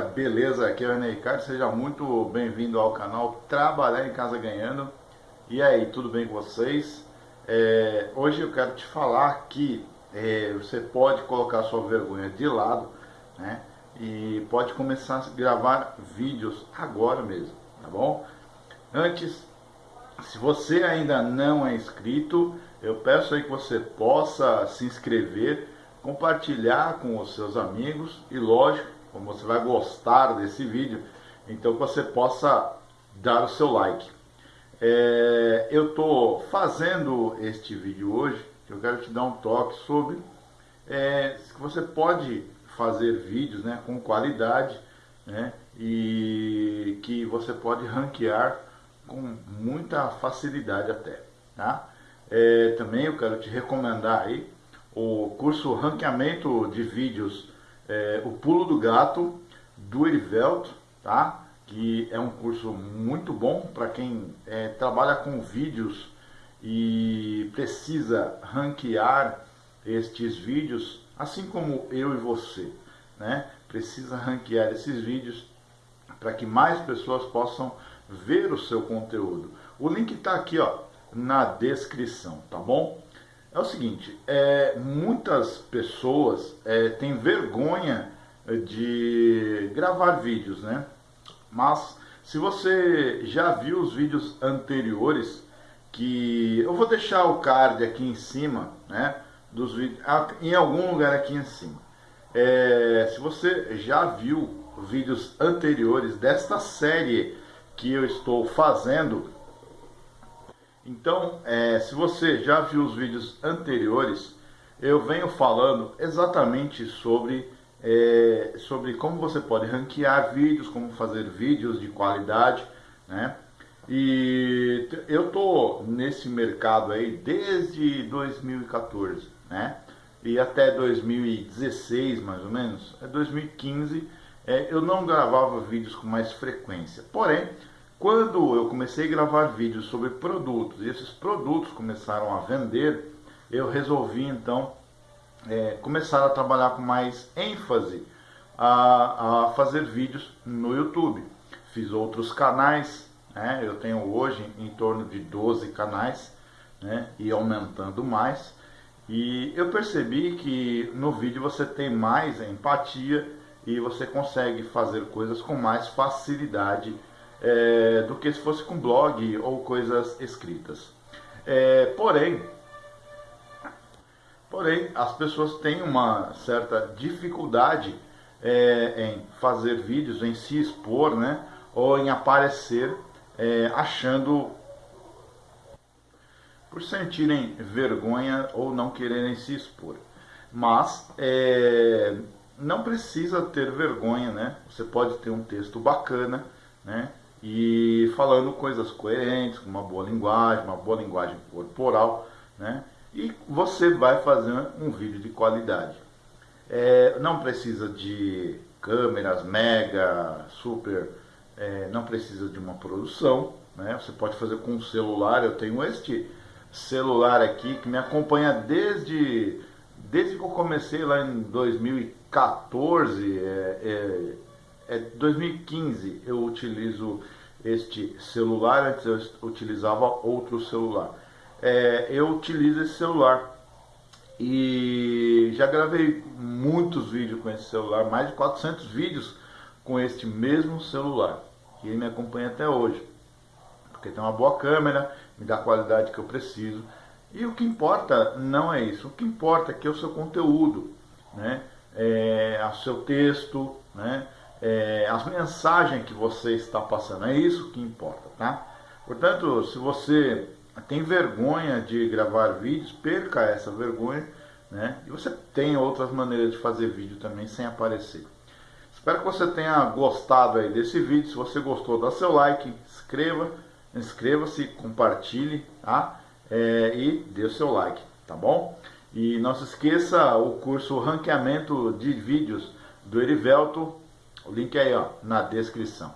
beleza? Aqui é o René seja muito bem-vindo ao canal Trabalhar em Casa Ganhando. E aí, tudo bem com vocês? É, hoje eu quero te falar que é, você pode colocar sua vergonha de lado, né? E pode começar a gravar vídeos agora mesmo, tá bom? Antes, se você ainda não é inscrito, eu peço aí que você possa se inscrever, compartilhar com os seus amigos e lógico, como você vai gostar desse vídeo, então que você possa dar o seu like. É, eu estou fazendo este vídeo hoje, eu quero te dar um toque sobre é, que você pode fazer vídeos né, com qualidade né, e que você pode ranquear com muita facilidade até. Tá? É, também eu quero te recomendar aí o curso Ranqueamento de Vídeos é, O Pulo do Gato, do Erivelto, tá? que é um curso muito bom para quem é, trabalha com vídeos e precisa ranquear estes vídeos, assim como eu e você, né? Precisa ranquear esses vídeos para que mais pessoas possam ver o seu conteúdo. O link está aqui, ó, na descrição, tá bom? É o seguinte, é, muitas pessoas é, têm vergonha de gravar vídeos, né? Mas se você já viu os vídeos anteriores, que eu vou deixar o card aqui em cima, né? Dos vídeos, em algum lugar aqui em cima. É, se você já viu vídeos anteriores desta série que eu estou fazendo, então, é, se você já viu os vídeos anteriores, eu venho falando exatamente sobre, é, sobre como você pode ranquear vídeos, como fazer vídeos de qualidade, né? E eu tô nesse mercado aí desde 2014, né? E até 2016, mais ou menos, é 2015, é, eu não gravava vídeos com mais frequência. Porém, quando eu comecei a gravar vídeos sobre produtos e esses produtos começaram a vender, eu resolvi então é, começar a trabalhar com mais ênfase a, a, fazer vídeos no YouTube. Fiz outros canais, né? eu tenho hoje em torno de 12 canais né? e aumentando mais. E eu percebi que no vídeo você tem mais empatia e você consegue fazer coisas com mais facilidade é, do que se fosse com blog ou coisas escritas. É, porém, porém, as pessoas têm uma certa dificuldade é, em fazer vídeos, em se expor, né, ou em aparecer é, achando por sentirem vergonha ou não quererem se expor. Mas é, não precisa ter vergonha, né? Você pode ter um texto bacana, né? E falando coisas coerentes, com uma boa linguagem, uma boa linguagem corporal, né? E você vai fazer um vídeo de qualidade. É, não precisa de câmeras mega, super, é, não precisa de uma produção, né? Você pode fazer com um celular. Eu tenho este celular aqui que me acompanha desde desde que eu comecei lá em 2014, é, é é 2015 eu utilizo este celular, antes eu utilizava outro celular. É, eu utilizo esse celular e já gravei muitos vídeos com esse celular, mais de 400 vídeos com este mesmo celular, que ele me acompanha até hoje, porque tem uma boa câmera, me dá a qualidade que eu preciso. E o que importa não é isso, o que importa é que é o seu conteúdo, né? É, o seu texto, né? É, as mensagens que você está passando. É isso que importa, tá? Portanto, se você tem vergonha de gravar vídeos, perca essa vergonha, né? E você tem outras maneiras de fazer vídeo também sem aparecer. Espero que você tenha gostado aí desse vídeo. Se você gostou, dá seu like, inscreva, inscreva-se, compartilhe, tá? É, e dê o seu like, tá bom? E não se esqueça o curso Ranqueamento de Vídeos do Erivelto o link é aí ó, na descrição.